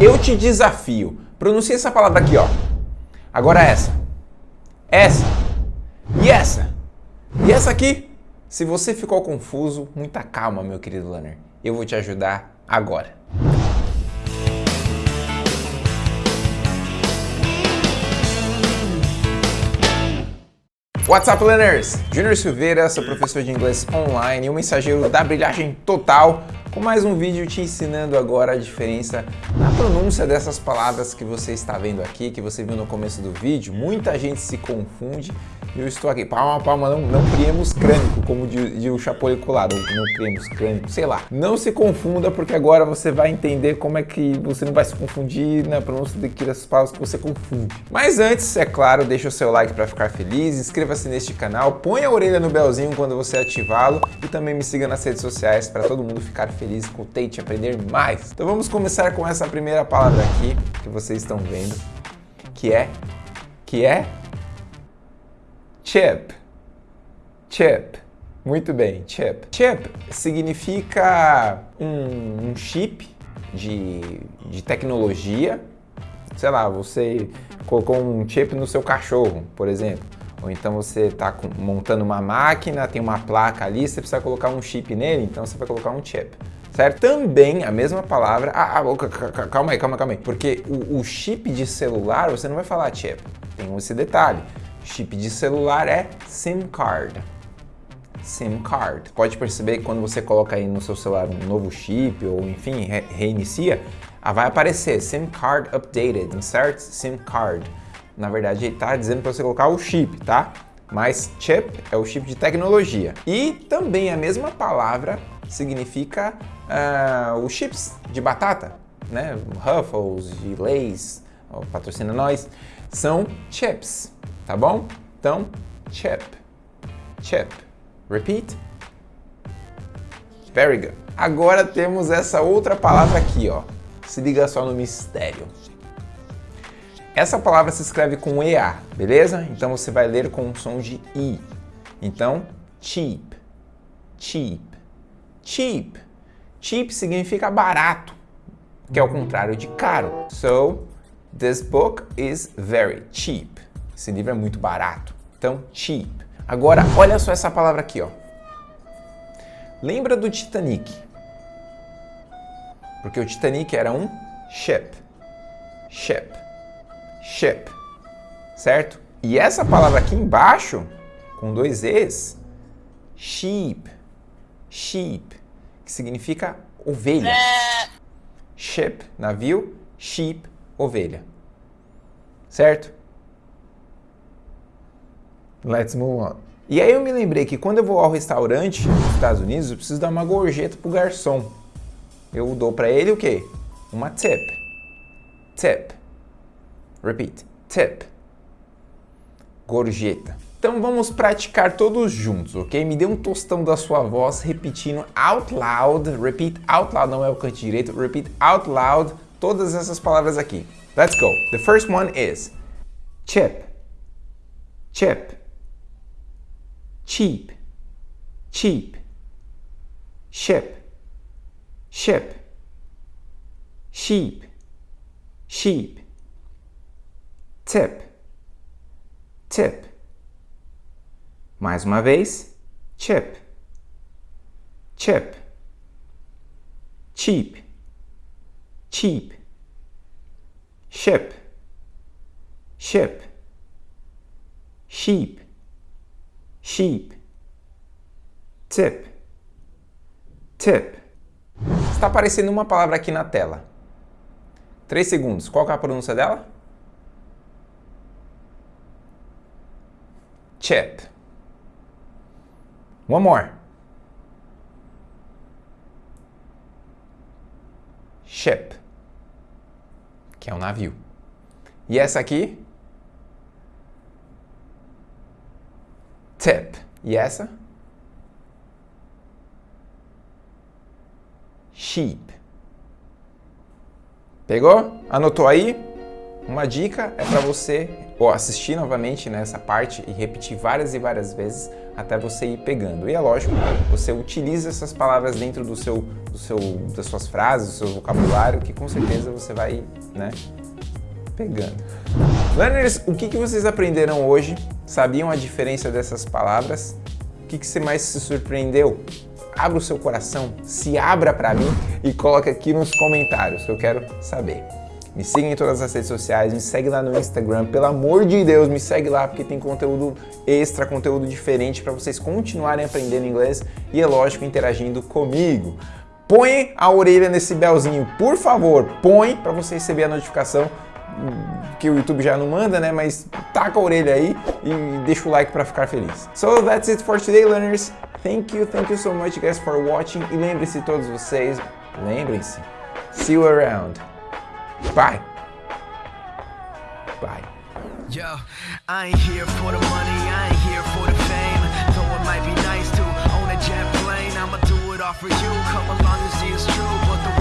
Eu te desafio. Pronuncie essa palavra aqui, ó. Agora essa. Essa. E essa. E essa aqui. Se você ficou confuso, muita calma, meu querido learner. Eu vou te ajudar agora. What's up, learners? Junior Silveira, sou professor de inglês online e o mensageiro da brilhagem total com mais um vídeo te ensinando agora a diferença na pronúncia dessas palavras que você está vendo aqui, que você viu no começo do vídeo. Muita gente se confunde e eu estou aqui, palma, palma, não, não criemos crânico, como de, de o Chapolin colado, não criemos crânico, sei lá. Não se confunda, porque agora você vai entender como é que você não vai se confundir na pronúncia daquelas palavras que você confunde. Mas antes, é claro, deixa o seu like para ficar feliz, inscreva-se neste canal, põe a orelha no belzinho quando você ativá-lo e também me siga nas redes sociais para todo mundo ficar feliz Tate aprender mais. Então vamos começar com essa primeira palavra aqui, que vocês estão vendo, que é, que é Chip. Chip. Muito bem, chip. Chip significa um, um chip de, de tecnologia. Sei lá, você colocou um chip no seu cachorro, por exemplo. Ou então você está montando uma máquina, tem uma placa ali, você precisa colocar um chip nele, então você vai colocar um chip. Certo? Também a mesma palavra. Ah, ah, calma aí, calma, calma aí. Porque o, o chip de celular você não vai falar chip. Tem esse detalhe. Chip de celular é SIM card. SIM card. Pode perceber que quando você coloca aí no seu celular um novo chip ou enfim, re reinicia, ah, vai aparecer SIM card updated, insert SIM card. Na verdade, ele está dizendo para você colocar o chip, tá? Mas chip é o chip de tecnologia. E também a mesma palavra significa uh, os chips de batata, né? Ruffles, Lay's, patrocina nós, são chips tá bom? Então, chip, chip. Repeat. Very good. Agora temos essa outra palavra aqui, ó. Se liga só no mistério. Essa palavra se escreve com EA, beleza? Então você vai ler com um som de I. Então, cheap, cheap, cheap. Cheap significa barato, que é o contrário de caro. So, this book is very cheap. Esse livro é muito barato. Então, cheap. Agora, olha só essa palavra aqui, ó. Lembra do Titanic? Porque o Titanic era um ship. Ship. Ship. Certo? E essa palavra aqui embaixo, com dois Es, sheep. Sheep. Que significa ovelha. Ship, navio. Sheep, ovelha. Certo? Let's move on. E aí eu me lembrei que quando eu vou ao restaurante nos Estados Unidos, eu preciso dar uma gorjeta pro garçom. Eu dou para ele o quê? Uma tip. Tip. Repeat. Tip. Gorjeta. Então vamos praticar todos juntos, ok? Me dê um tostão da sua voz repetindo out loud. Repeat out loud, não é o canto direito. Repeat out loud todas essas palavras aqui. Let's go. The first one is chip. Chip. Cheap, cheap, ship, ship, sheep, sheep, tip, tip. Mais uma vez, chip, chip, cheap, cheap, ship, ship, sheep, sheep, tip, tip. Está aparecendo uma palavra aqui na tela. Três segundos. Qual é a pronúncia dela? Chip. One more. Ship, que é um navio. E essa aqui? tip. E essa? Sheep. Pegou? Anotou aí? Uma dica é para você ou assistir novamente nessa parte e repetir várias e várias vezes até você ir pegando. E é lógico, você utiliza essas palavras dentro do seu, do seu, das suas frases, do seu vocabulário, que com certeza você vai, né, pegando. Learners, o que, que vocês aprenderam hoje? Sabiam a diferença dessas palavras? O que, que você mais se surpreendeu? Abra o seu coração, se abra para mim e coloque aqui nos comentários que eu quero saber. Me siga em todas as redes sociais, me segue lá no Instagram, pelo amor de Deus, me segue lá porque tem conteúdo extra, conteúdo diferente para vocês continuarem aprendendo inglês e, é lógico, interagindo comigo. Põe a orelha nesse belzinho, por favor, põe para você receber a notificação que o YouTube já não manda, né? Mas taca a orelha aí e deixa o like para ficar feliz. So that's it for today, learners. Thank you, thank you so much guys for watching. E lembre-se todos vocês, lembrem-se, see you around. Bye. Bye. Yo, I ain't here for the money, I ain't here for the fame. Though it might be nice to own a jet plane, I'ma do it all for you. Come along and see it's true, but the